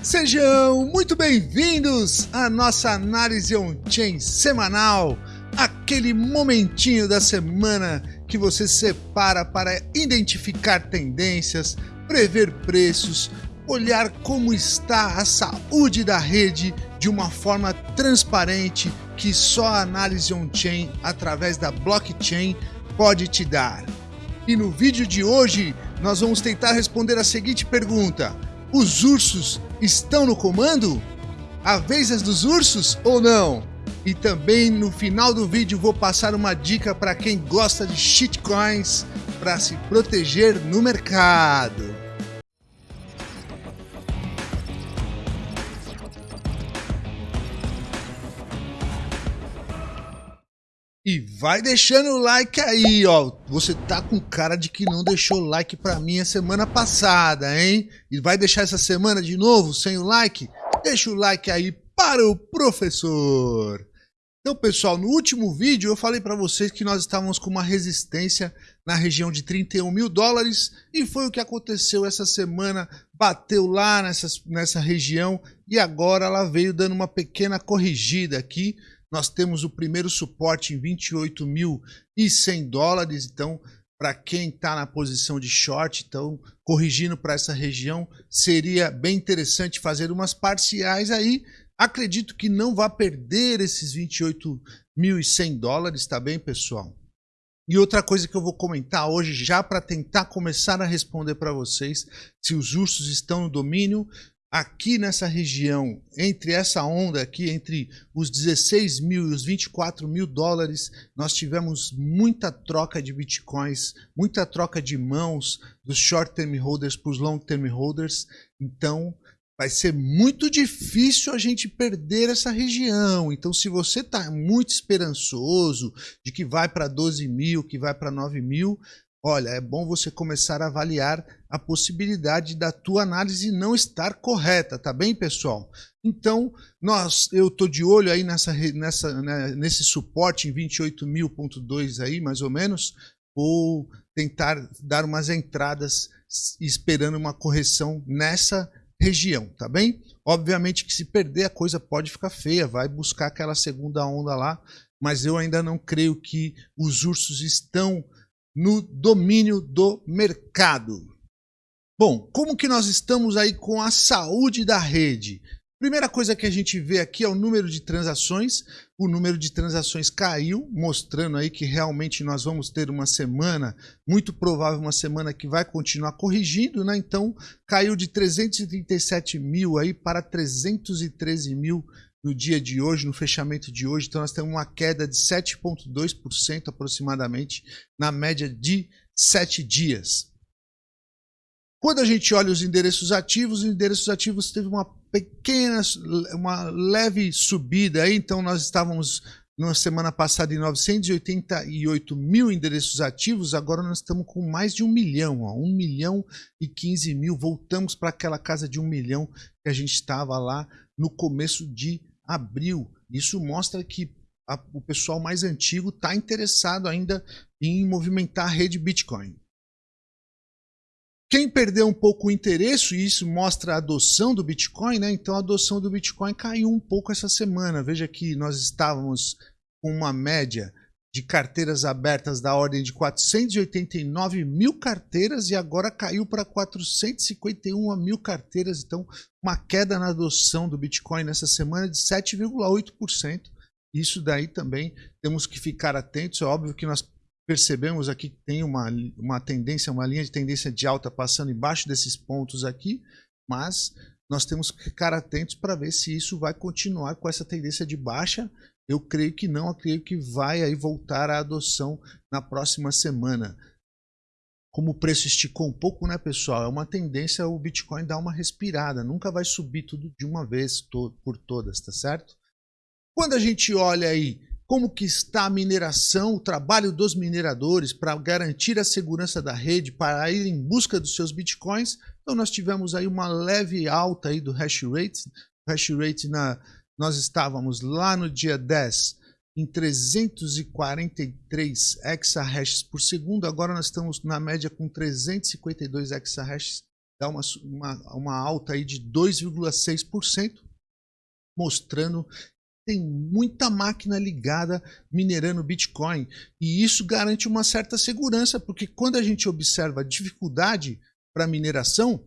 Sejam muito bem-vindos à nossa análise on-chain semanal, aquele momentinho da semana que você separa para identificar tendências, prever preços, olhar como está a saúde da rede de uma forma transparente que só a análise on-chain através da blockchain pode te dar. E no vídeo de hoje nós vamos tentar responder a seguinte pergunta: os ursos estão no comando? A vez é dos ursos ou não? E também no final do vídeo vou passar uma dica para quem gosta de shitcoins para se proteger no mercado. Vai deixando o like aí, ó. Você tá com cara de que não deixou like pra mim a semana passada, hein? E vai deixar essa semana de novo sem o like? Deixa o like aí para o professor. Então, pessoal, no último vídeo eu falei para vocês que nós estávamos com uma resistência na região de 31 mil dólares e foi o que aconteceu essa semana. Bateu lá nessa, nessa região e agora ela veio dando uma pequena corrigida aqui nós temos o primeiro suporte em 28.100 dólares, então para quem está na posição de short, então corrigindo para essa região, seria bem interessante fazer umas parciais aí. Acredito que não vai perder esses 28.100 dólares, tá bem, pessoal? E outra coisa que eu vou comentar hoje, já para tentar começar a responder para vocês, se os ursos estão no domínio, aqui nessa região, entre essa onda aqui, entre os 16 mil e os 24 mil dólares, nós tivemos muita troca de bitcoins, muita troca de mãos dos short term holders para os long term holders. Então, vai ser muito difícil a gente perder essa região. Então, se você está muito esperançoso de que vai para 12 mil, que vai para 9 mil, Olha, é bom você começar a avaliar a possibilidade da tua análise não estar correta, tá bem, pessoal? Então, nós, eu tô de olho aí nessa, nessa, né, nesse suporte em 28.000.2 aí, mais ou menos, vou tentar dar umas entradas esperando uma correção nessa região, tá bem? Obviamente que se perder a coisa pode ficar feia, vai buscar aquela segunda onda lá, mas eu ainda não creio que os ursos estão no domínio do mercado. Bom, como que nós estamos aí com a saúde da rede? Primeira coisa que a gente vê aqui é o número de transações. O número de transações caiu, mostrando aí que realmente nós vamos ter uma semana, muito provável uma semana que vai continuar corrigindo, né? Então caiu de 337 mil aí para 313 mil no dia de hoje, no fechamento de hoje. Então, nós temos uma queda de 7,2% aproximadamente na média de 7 dias. Quando a gente olha os endereços ativos, os endereços ativos teve uma pequena, uma leve subida então nós estávamos na semana passada em 988 mil endereços ativos, agora nós estamos com mais de um milhão, ó, 1 milhão e 15 mil, voltamos para aquela casa de um milhão que a gente estava lá no começo de abril. Isso mostra que a, o pessoal mais antigo está interessado ainda em movimentar a rede Bitcoin. Quem perdeu um pouco o interesse, e isso mostra a adoção do Bitcoin, né? então a adoção do Bitcoin caiu um pouco essa semana. Veja que nós estávamos com uma média de carteiras abertas da ordem de 489 mil carteiras e agora caiu para 451 mil carteiras. Então, uma queda na adoção do Bitcoin nessa semana de 7,8%. Isso daí também temos que ficar atentos. É óbvio que nós percebemos aqui que tem uma, uma tendência, uma linha de tendência de alta passando embaixo desses pontos aqui, mas nós temos que ficar atentos para ver se isso vai continuar com essa tendência de baixa eu creio que não, eu creio que vai aí voltar à adoção na próxima semana. Como o preço esticou um pouco, né, pessoal? É uma tendência o Bitcoin dar uma respirada, nunca vai subir tudo de uma vez por todas, tá certo? Quando a gente olha aí como que está a mineração, o trabalho dos mineradores para garantir a segurança da rede, para ir em busca dos seus bitcoins, então nós tivemos aí uma leve alta aí do hash rate, hash rate na nós estávamos lá no dia 10 em 343 exahashes por segundo, agora nós estamos na média com 352 exahashes dá uma, uma, uma alta aí de 2,6%, mostrando tem muita máquina ligada minerando Bitcoin. E isso garante uma certa segurança, porque quando a gente observa a dificuldade para mineração,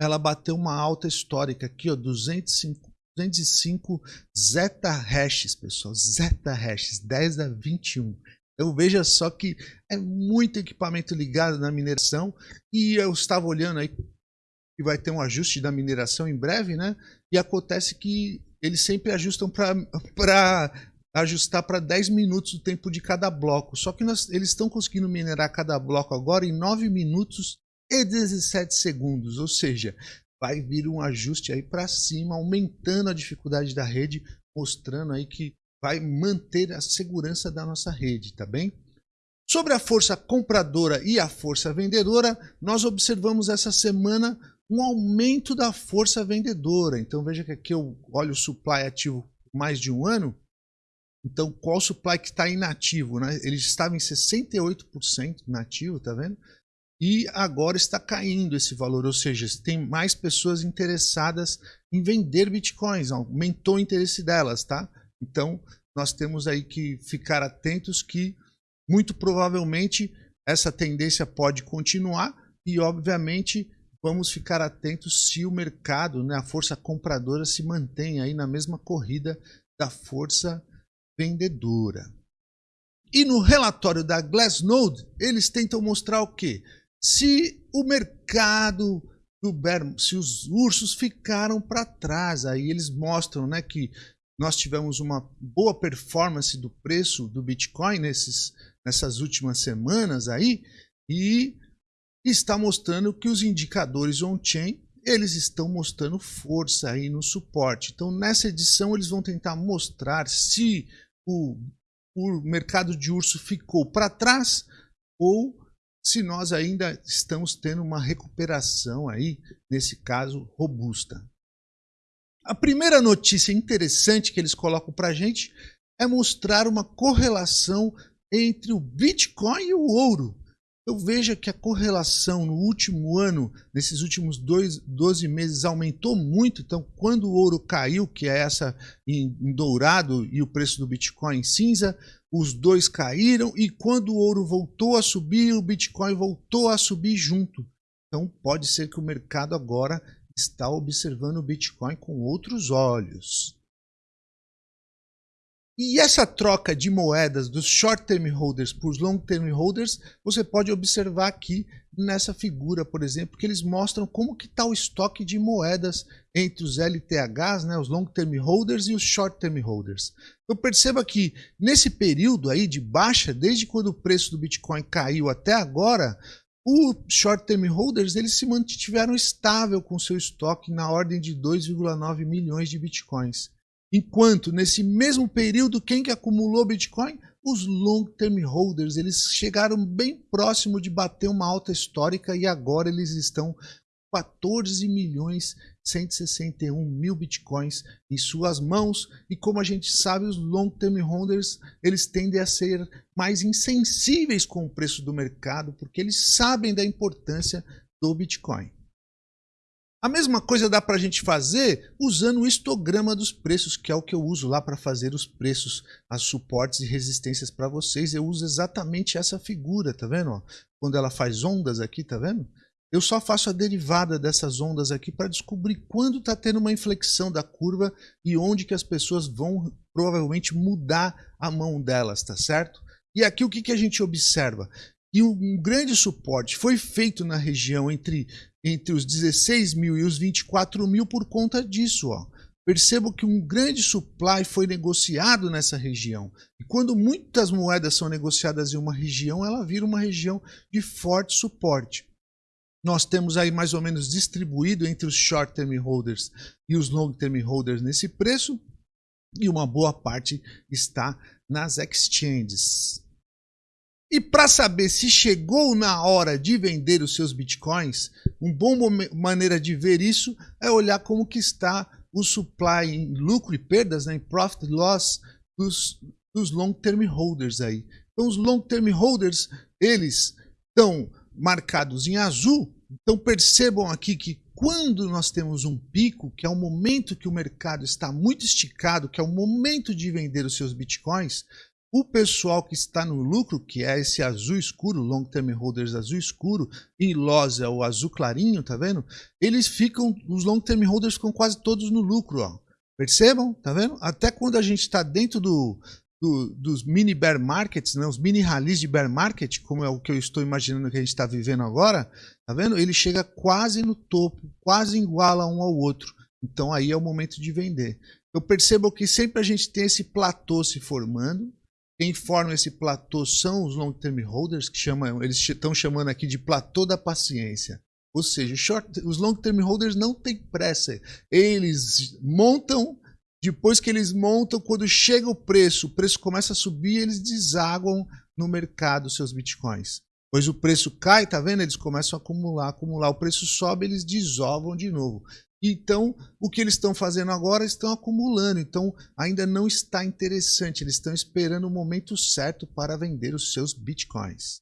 ela bateu uma alta histórica aqui, ó, 205, 205 zeta hashes, pessoal, zeta hashes, 10 a 21. Então veja só que é muito equipamento ligado na mineração e eu estava olhando aí que vai ter um ajuste da mineração em breve, né? E acontece que eles sempre ajustam para ajustar para 10 minutos o tempo de cada bloco. Só que nós, eles estão conseguindo minerar cada bloco agora em 9 minutos e 17 segundos, ou seja, vai vir um ajuste aí para cima, aumentando a dificuldade da rede, mostrando aí que vai manter a segurança da nossa rede, tá bem? Sobre a força compradora e a força vendedora, nós observamos essa semana um aumento da força vendedora. Então veja que aqui eu olho o supply ativo mais de um ano. Então qual supply que está inativo? Né? Ele estava em 68% inativo, tá vendo? E agora está caindo esse valor, ou seja, tem mais pessoas interessadas em vender bitcoins, aumentou o interesse delas, tá? Então nós temos aí que ficar atentos que muito provavelmente essa tendência pode continuar e obviamente vamos ficar atentos se o mercado, né, a força compradora se mantém aí na mesma corrida da força vendedora. E no relatório da Glassnode, eles tentam mostrar o quê? Se o mercado do se os ursos ficaram para trás, aí eles mostram, né, que nós tivemos uma boa performance do preço do Bitcoin nesses, nessas últimas semanas aí, e está mostrando que os indicadores on-chain eles estão mostrando força aí no suporte. Então, nessa edição, eles vão tentar mostrar se o, o mercado de urso ficou para trás ou se nós ainda estamos tendo uma recuperação aí, nesse caso, robusta. A primeira notícia interessante que eles colocam para a gente é mostrar uma correlação entre o Bitcoin e o ouro eu vejo que a correlação no último ano, nesses últimos dois, 12 meses, aumentou muito. Então, quando o ouro caiu, que é essa em, em dourado, e o preço do Bitcoin em cinza, os dois caíram. E quando o ouro voltou a subir, o Bitcoin voltou a subir junto. Então, pode ser que o mercado agora está observando o Bitcoin com outros olhos. E essa troca de moedas dos short-term holders para os long-term holders, você pode observar aqui nessa figura, por exemplo, que eles mostram como que está o estoque de moedas entre os LTHs, né, os long-term holders e os short-term holders. Então perceba que nesse período aí de baixa, desde quando o preço do Bitcoin caiu até agora, os short-term holders eles se mantiveram estável com seu estoque na ordem de 2,9 milhões de Bitcoins. Enquanto nesse mesmo período, quem que acumulou Bitcoin? Os long-term holders, eles chegaram bem próximo de bater uma alta histórica e agora eles estão 14 milhões 161 mil bitcoins em suas mãos e como a gente sabe os long term holders eles tendem a ser mais insensíveis com o preço do mercado porque eles sabem da importância do bitcoin a mesma coisa dá para a gente fazer usando o histograma dos preços, que é o que eu uso lá para fazer os preços, as suportes e resistências para vocês. Eu uso exatamente essa figura, tá vendo? Quando ela faz ondas aqui, tá vendo? Eu só faço a derivada dessas ondas aqui para descobrir quando está tendo uma inflexão da curva e onde que as pessoas vão provavelmente mudar a mão delas, tá certo? E aqui o que, que a gente observa? E um grande suporte foi feito na região entre entre os 16 mil e os 24 mil por conta disso. Ó. Percebo que um grande supply foi negociado nessa região. E quando muitas moedas são negociadas em uma região, ela vira uma região de forte suporte. Nós temos aí mais ou menos distribuído entre os short term holders e os long term holders nesse preço, e uma boa parte está nas exchanges. E para saber se chegou na hora de vender os seus bitcoins, uma boa maneira de ver isso é olhar como que está o supply em lucro e perdas, né, em profit loss dos, dos long term holders aí. Então os long term holders, eles estão marcados em azul Então percebam aqui que quando nós temos um pico, que é o momento que o mercado está muito esticado, que é o momento de vender os seus bitcoins, o pessoal que está no lucro, que é esse azul escuro, long term holders azul escuro, e LOS é o azul clarinho, tá vendo? Eles ficam, os long term holders ficam quase todos no lucro, ó. Percebam? Tá vendo? Até quando a gente está dentro do, do, dos mini bear markets, né, os mini rallies de bear market, como é o que eu estou imaginando que a gente está vivendo agora, tá vendo? Ele chega quase no topo, quase iguala um ao outro. Então aí é o momento de vender. Eu percebo que sempre a gente tem esse platô se formando. Quem forma esse platô são os long term holders, que chamam, eles estão chamando aqui de platô da paciência. Ou seja, short, os long term holders não têm pressa. Eles montam depois que eles montam, quando chega o preço, o preço começa a subir, eles desaguam no mercado seus bitcoins. Pois o preço cai, tá vendo? Eles começam a acumular, acumular. O preço sobe, eles desovam de novo. Então, o que eles estão fazendo agora, estão acumulando. Então, ainda não está interessante. Eles estão esperando o momento certo para vender os seus bitcoins.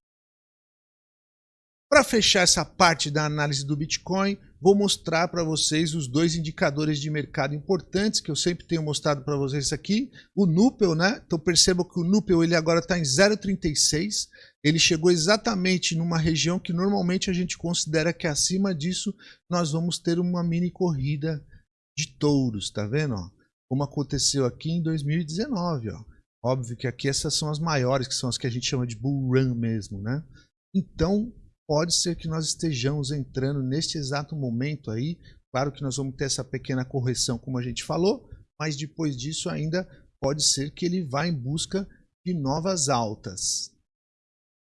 Para fechar essa parte da análise do Bitcoin, vou mostrar para vocês os dois indicadores de mercado importantes que eu sempre tenho mostrado para vocês aqui. O Nupel, né? Então percebam que o Nupel ele agora está em 0,36. Ele chegou exatamente numa região que normalmente a gente considera que acima disso nós vamos ter uma mini corrida de touros, tá vendo? Como aconteceu aqui em 2019, ó. Óbvio que aqui essas são as maiores, que são as que a gente chama de bull run mesmo, né? Então, pode ser que nós estejamos entrando neste exato momento aí. Claro que nós vamos ter essa pequena correção, como a gente falou, mas depois disso ainda pode ser que ele vá em busca de novas altas.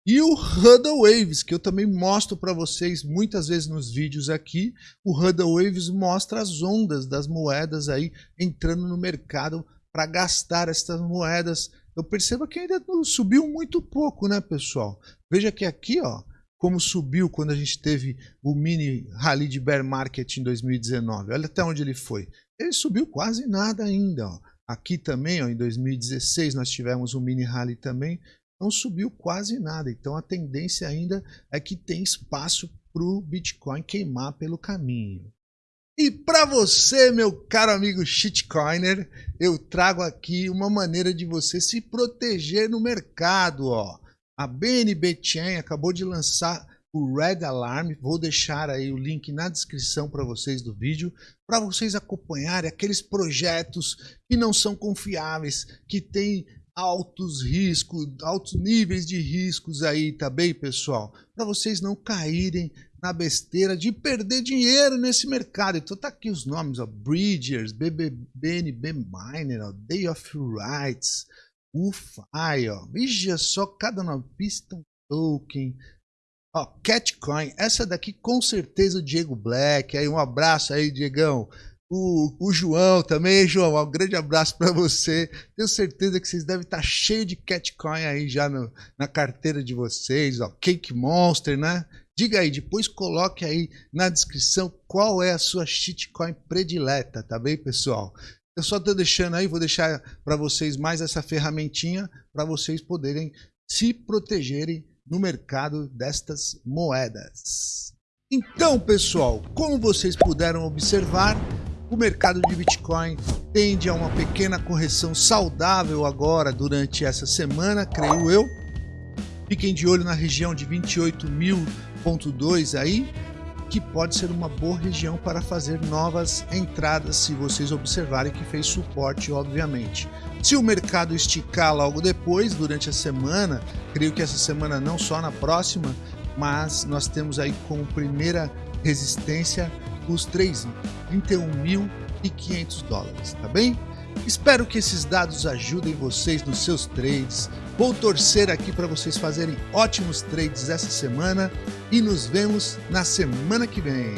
E o Huddle Waves, que eu também mostro para vocês muitas vezes nos vídeos aqui, o Huddle Waves mostra as ondas das moedas aí entrando no mercado para gastar essas moedas. Eu percebo que ainda subiu muito pouco, né, pessoal? Veja que aqui, ó, como subiu quando a gente teve o mini rally de bear market em 2019. Olha até onde ele foi. Ele subiu quase nada ainda. Ó. Aqui também, ó, em 2016, nós tivemos um mini rally também. Não subiu quase nada. Então a tendência ainda é que tem espaço para o Bitcoin queimar pelo caminho. E para você, meu caro amigo shitcoiner, eu trago aqui uma maneira de você se proteger no mercado. Ó. A BNB Chain acabou de lançar o Red Alarm. Vou deixar aí o link na descrição para vocês do vídeo, para vocês acompanharem aqueles projetos que não são confiáveis, que têm altos riscos, altos níveis de riscos aí, tá bem, pessoal? Para vocês não caírem na besteira de perder dinheiro nesse mercado. Então tá aqui os nomes, ó, Bridgers, BNB Miner, ó, Day of Rights, Ufa, aí ó, veja só cada nome, Piston Token, ó, Catcoin, essa daqui com certeza o Diego Black, aí um abraço aí Diegão, o, o João também, João, um grande abraço para você, tenho certeza que vocês devem estar tá cheio de Catcoin aí já no, na carteira de vocês, ó, Cake Monster, né? Diga aí, depois coloque aí na descrição qual é a sua shitcoin predileta, tá bem, pessoal? Eu só estou deixando aí, vou deixar para vocês mais essa ferramentinha para vocês poderem se protegerem no mercado destas moedas. Então, pessoal, como vocês puderam observar, o mercado de Bitcoin tende a uma pequena correção saudável agora durante essa semana, creio eu. Fiquem de olho na região de 28.000.2 aí, que pode ser uma boa região para fazer novas entradas, se vocês observarem que fez suporte, obviamente. Se o mercado esticar logo depois, durante a semana, creio que essa semana não só na próxima, mas nós temos aí como primeira resistência os 31.500 dólares, tá bem? Espero que esses dados ajudem vocês nos seus trades. Vou torcer aqui para vocês fazerem ótimos trades essa semana e nos vemos na semana que vem.